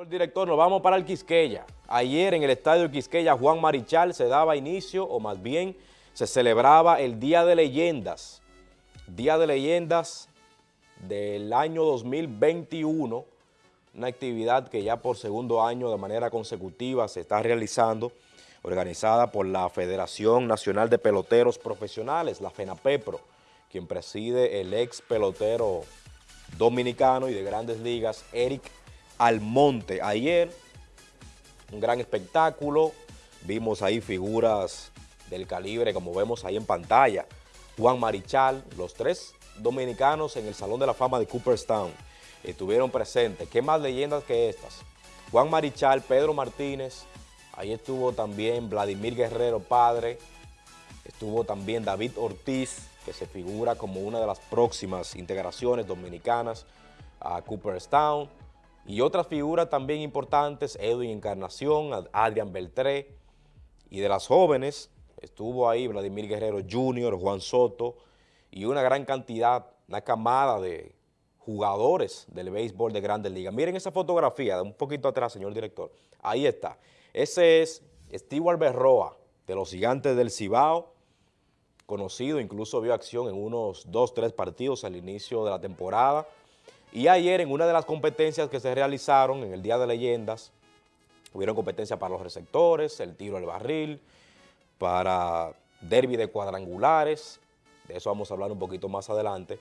Señor director, nos vamos para el Quisqueya. Ayer en el estadio Quisqueya Juan Marichal se daba inicio, o más bien se celebraba el Día de Leyendas. Día de Leyendas del año 2021, una actividad que ya por segundo año de manera consecutiva se está realizando, organizada por la Federación Nacional de Peloteros Profesionales, la FENAPEPRO, quien preside el ex pelotero dominicano y de grandes ligas, Eric Almonte. Ayer, un gran espectáculo, vimos ahí figuras del calibre, como vemos ahí en pantalla, Juan Marichal, los tres dominicanos en el Salón de la Fama de Cooperstown estuvieron presentes. ¿Qué más leyendas que estas? Juan Marichal, Pedro Martínez, ahí estuvo también Vladimir Guerrero, padre, estuvo también David Ortiz, que se figura como una de las próximas integraciones dominicanas a Cooperstown, y otras figuras también importantes, Edwin Encarnación, Adrián Beltré, y de las jóvenes estuvo ahí Vladimir Guerrero Jr., Juan Soto, y una gran cantidad, una camada de jugadores del béisbol de Grandes Ligas. Miren esa fotografía, un poquito atrás, señor director. Ahí está. Ese es Steve Berroa, de los Gigantes del Cibao, conocido, incluso vio acción en unos dos, tres partidos al inicio de la temporada, y ayer en una de las competencias que se realizaron en el Día de Leyendas, hubieron competencias para los receptores, el tiro al barril, para derby de cuadrangulares, de eso vamos a hablar un poquito más adelante,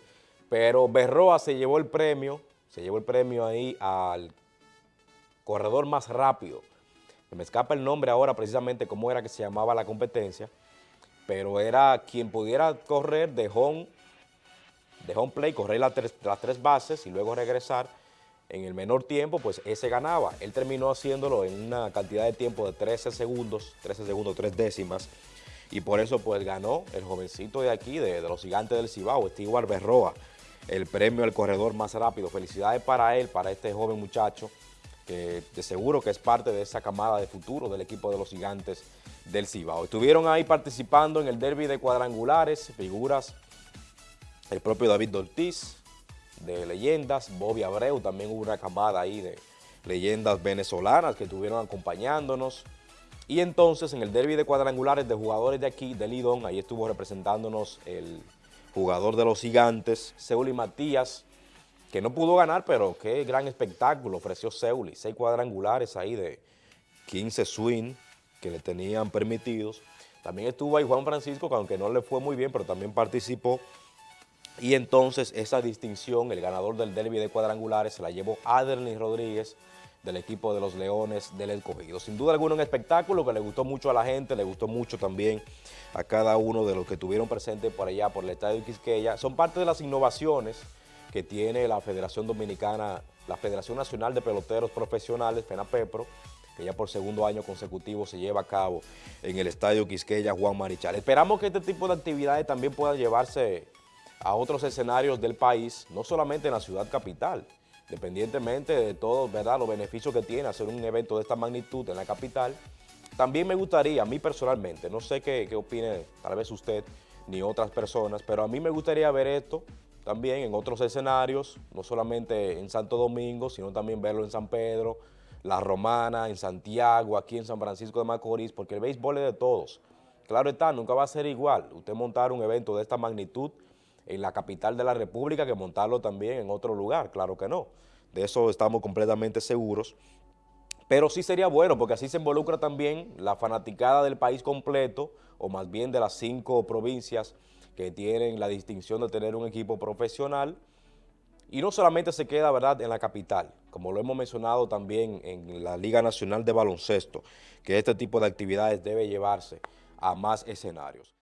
pero Berroa se llevó el premio, se llevó el premio ahí al corredor más rápido. Me escapa el nombre ahora precisamente cómo era que se llamaba la competencia, pero era quien pudiera correr de home de home play, correr las tres, tres bases y luego regresar en el menor tiempo, pues ese ganaba. Él terminó haciéndolo en una cantidad de tiempo de 13 segundos, 13 segundos, 3 décimas, y por eso pues ganó el jovencito de aquí, de, los gigantes del Cibao, Steve Berroa, el premio al corredor más rápido. Felicidades para él, para este joven muchacho, que de seguro que es parte de esa camada de futuro del equipo de los gigantes del Cibao. Estuvieron ahí participando en el derby de cuadrangulares, figuras el propio David Ortiz, de leyendas, Bobby Abreu, también hubo una camada ahí de leyendas venezolanas que estuvieron acompañándonos. Y entonces en el derby de cuadrangulares de jugadores de aquí, de Lidón, ahí estuvo representándonos el jugador de los gigantes, Seuli Matías, que no pudo ganar, pero qué gran espectáculo ofreció Seuli. Seis cuadrangulares ahí de 15 swing que le tenían permitidos. También estuvo ahí Juan Francisco, que aunque no le fue muy bien, pero también participó y entonces esa distinción, el ganador del derby de cuadrangulares, se la llevó Adelny Rodríguez del equipo de los Leones del Escogido. Sin duda alguna un espectáculo que le gustó mucho a la gente, le gustó mucho también a cada uno de los que estuvieron presentes por allá, por el Estadio Quisqueya. Son parte de las innovaciones que tiene la Federación Dominicana, la Federación Nacional de Peloteros Profesionales, FENAPEPRO, que ya por segundo año consecutivo se lleva a cabo en el Estadio Quisqueya Juan Marichal. Esperamos que este tipo de actividades también puedan llevarse a otros escenarios del país, no solamente en la ciudad capital, dependientemente de todos ¿verdad? los beneficios que tiene hacer un evento de esta magnitud en la capital, también me gustaría, a mí personalmente, no sé qué, qué opine tal vez usted ni otras personas, pero a mí me gustaría ver esto también en otros escenarios, no solamente en Santo Domingo, sino también verlo en San Pedro, La Romana, en Santiago, aquí en San Francisco de Macorís, porque el béisbol es de todos. Claro está, nunca va a ser igual usted montar un evento de esta magnitud en la capital de la República que montarlo también en otro lugar, claro que no. De eso estamos completamente seguros. Pero sí sería bueno porque así se involucra también la fanaticada del país completo, o más bien de las cinco provincias que tienen la distinción de tener un equipo profesional, y no solamente se queda ¿verdad? en la capital, como lo hemos mencionado también en la Liga Nacional de Baloncesto, que este tipo de actividades debe llevarse a más escenarios.